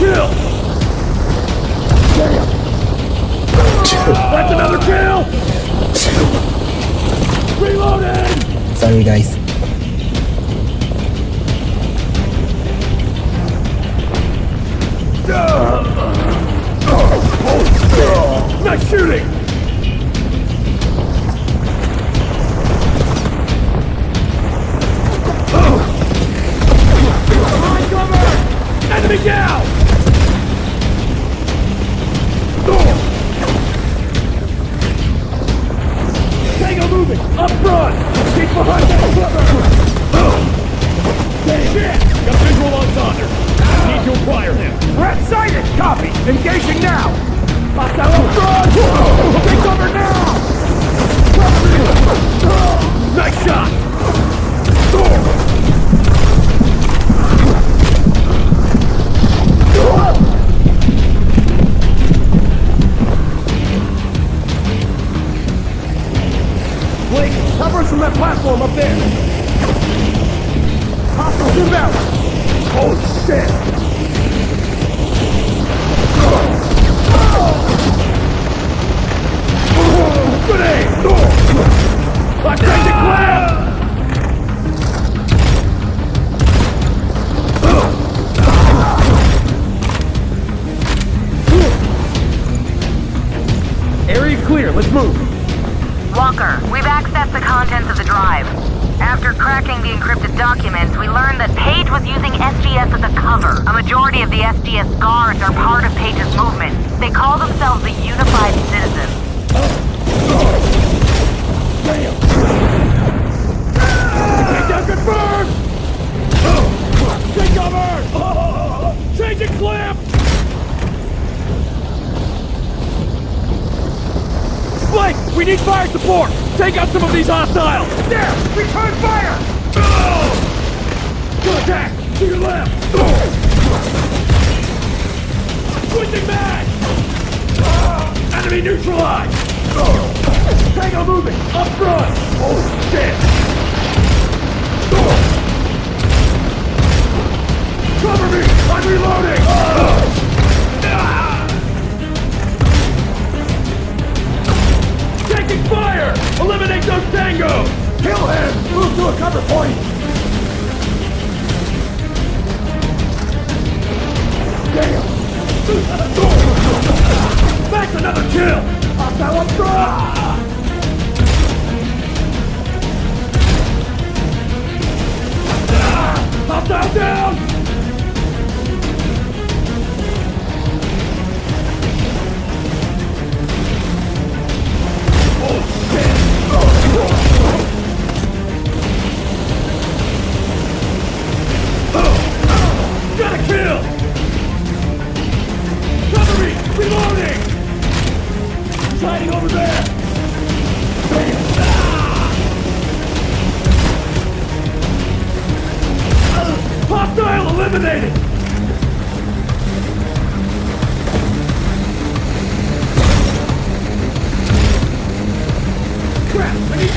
kill! That's another kill! Reloading! Sorry guys. Nice shooting! Let's move! Walker, we've accessed the contents of the drive. After cracking the encrypted documents, we learned that Page was using SGS as a cover. A majority of the SGS guards are part of Page's movement. They call themselves the Unified Citizens. Take cover! Changing clip! Blake, we need fire support! Take out some of these hostiles! There! Return fire! Good attack! To your left! Switching back! Enemy neutralized! Tango moving! Up front! Holy shit! Cover me! I'm reloading! Eliminate those tangos! Kill him! Move to a cover point! Damn! That's another kill! Hostile up front! Hostile down!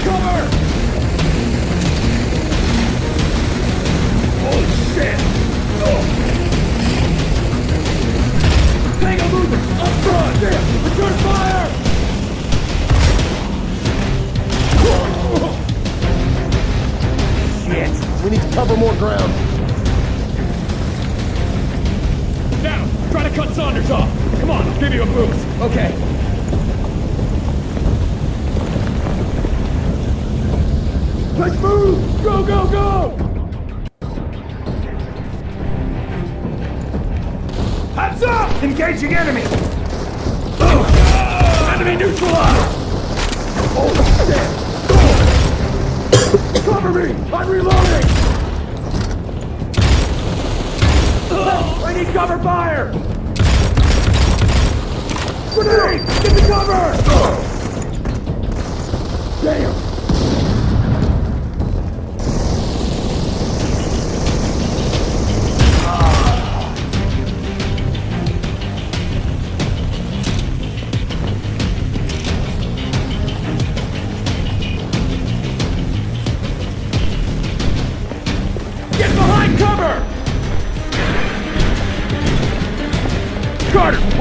Cover! Holy shit! Oh. Moving! Up front! Damn! Return fire! Shit! We need to cover more ground. Now, try to cut Saunders off! Come on, I'll give you a boost! Okay. Let's move! Go, go, go! Heads up! Engaging enemy! Oh. Enemy neutralized! Holy shit! Cover me! I'm reloading! Oh, I need cover fire! Grenade! Get the cover! Oh. Damn!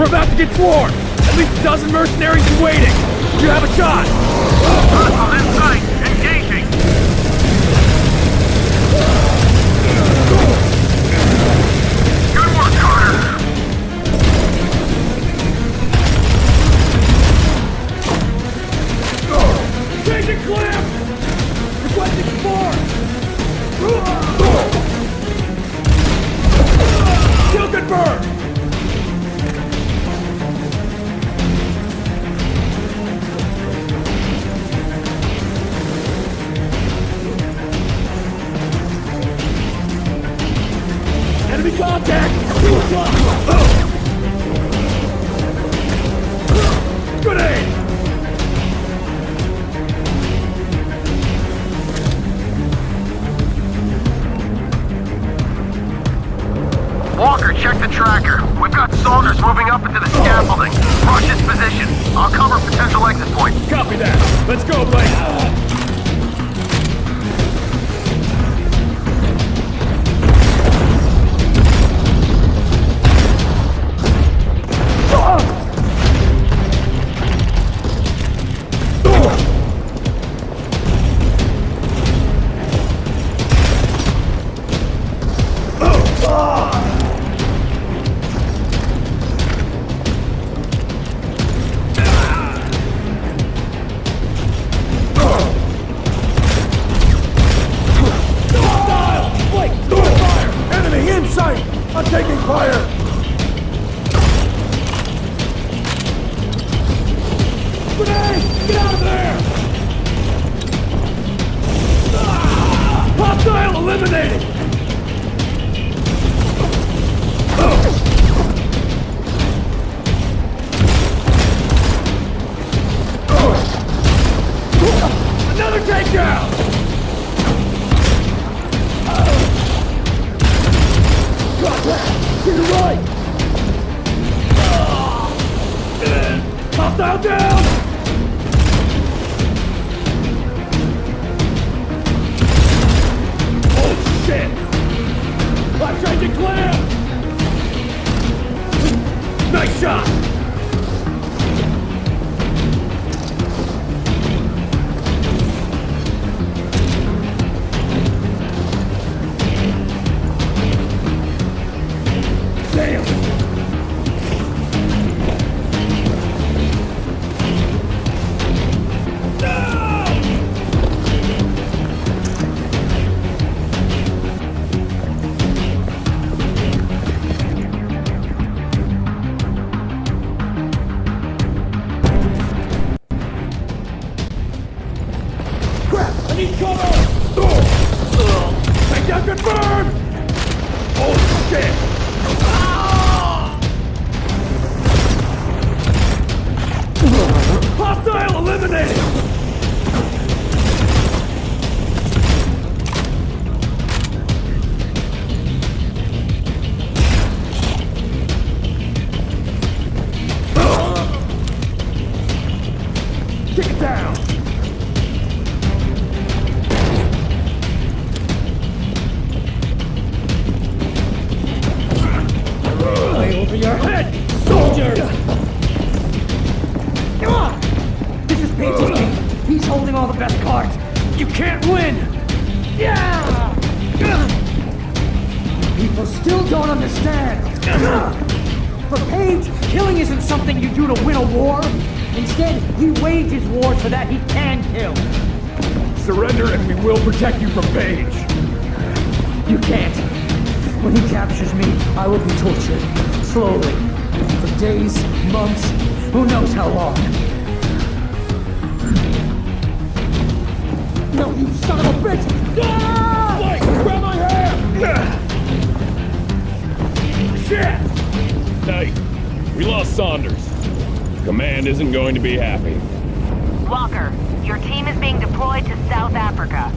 We're about to get swarmed! At least a dozen mercenaries in waiting! You have a shot! Rush its position. I'll cover potential exit points. Copy that. Let's go, Blake. Best. You can't win! Yeah! People still don't understand. For Page, killing isn't something you do to win a war. Instead, he wages war so that he can kill. Surrender and we will protect you from Page. You can't. When he captures me, I will be tortured. Slowly. For days, months, who knows how long. Son of a bitch! Ah! Blake, grab my hand! Shit! Knight, we lost Saunders. Command isn't going to be happy. Walker, your team is being deployed to South Africa.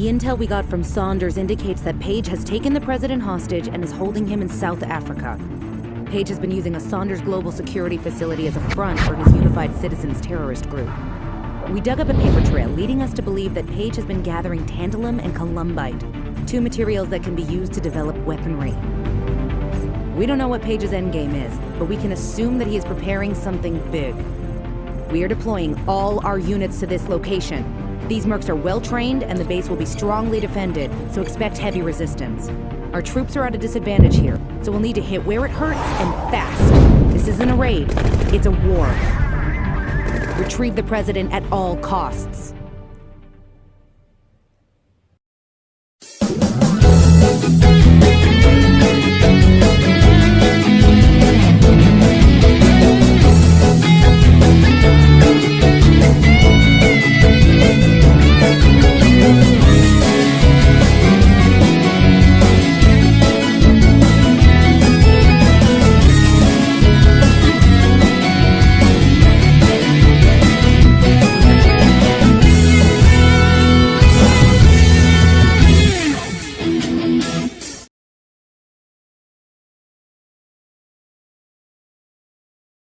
The intel we got from Saunders indicates that Page has taken the president hostage and is holding him in South Africa. Page has been using a Saunders Global Security facility as a front for his Unified Citizens terrorist group. We dug up a paper trail leading us to believe that Page has been gathering tantalum and columbite, two materials that can be used to develop weaponry. We don't know what Page's endgame is, but we can assume that he is preparing something big. We are deploying all our units to this location. These mercs are well trained, and the base will be strongly defended, so expect heavy resistance. Our troops are at a disadvantage here, so we'll need to hit where it hurts and fast. This isn't a raid, it's a war. Retrieve the president at all costs.